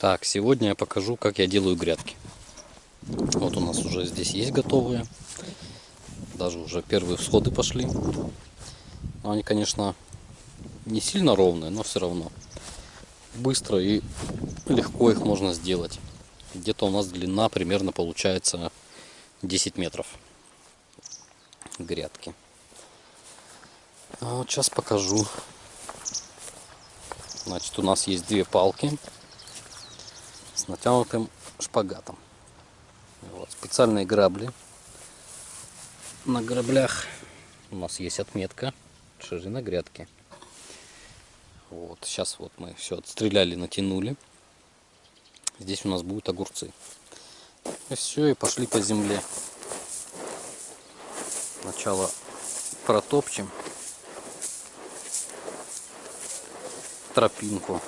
Так, сегодня я покажу, как я делаю грядки. Вот у нас уже здесь есть готовые. Даже уже первые всходы пошли. Но они, конечно, не сильно ровные, но все равно. Быстро и легко их можно сделать. Где-то у нас длина примерно получается 10 метров грядки. А вот сейчас покажу. Значит, у нас есть две палки натянутым шпагатом. Вот, специальные грабли. На граблях у нас есть отметка ширина грядки. Вот, сейчас вот мы все отстреляли, натянули. Здесь у нас будут огурцы. И все, и пошли по земле. Сначала протопчем тропинку.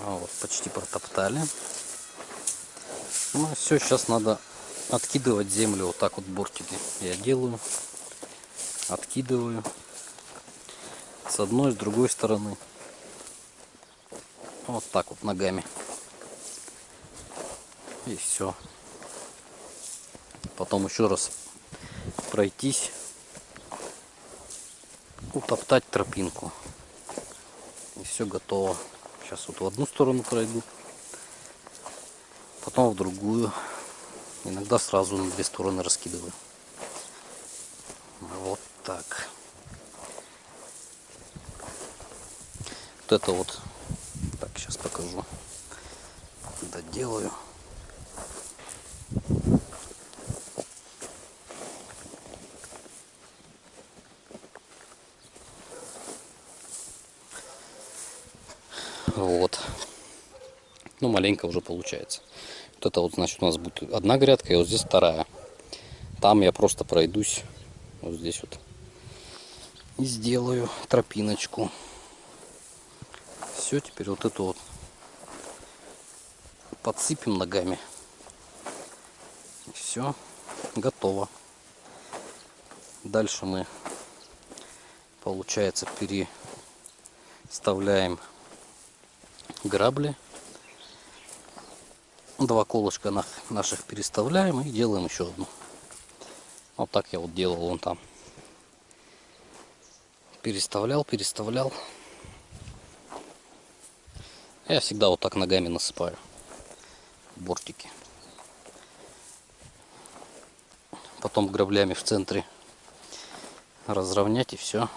А вот, почти протоптали. Ну, все, сейчас надо откидывать землю вот так вот бортики. Я делаю, откидываю с одной, с другой стороны. Вот так вот ногами. И все. Потом еще раз пройтись, утоптать тропинку. И все готово. Сейчас вот в одну сторону пройду, потом в другую. Иногда сразу на две стороны раскидываю. Вот так. Вот это вот. Так, сейчас покажу. Доделаю. Вот. Ну, маленько уже получается. Вот это вот, значит, у нас будет одна грядка, и вот здесь вторая. Там я просто пройдусь вот здесь вот. И сделаю тропиночку. Все, теперь вот эту вот подсыпем ногами. Все, готово. Дальше мы, получается, переставляем грабли. Два колышка наших переставляем и делаем еще одну. Вот так я вот делал вон там. Переставлял, переставлял. Я всегда вот так ногами насыпаю бортики. Потом граблями в центре разровнять и все.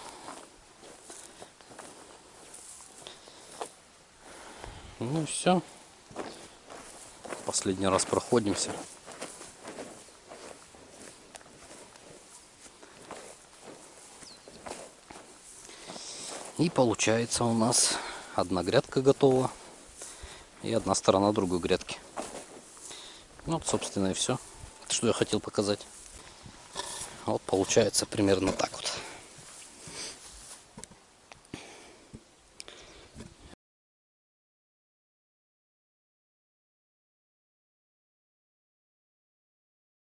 Ну все. Последний раз проходимся. И получается у нас одна грядка готова и одна сторона другой грядки. Вот, собственно, и все, что я хотел показать. Вот получается примерно так вот.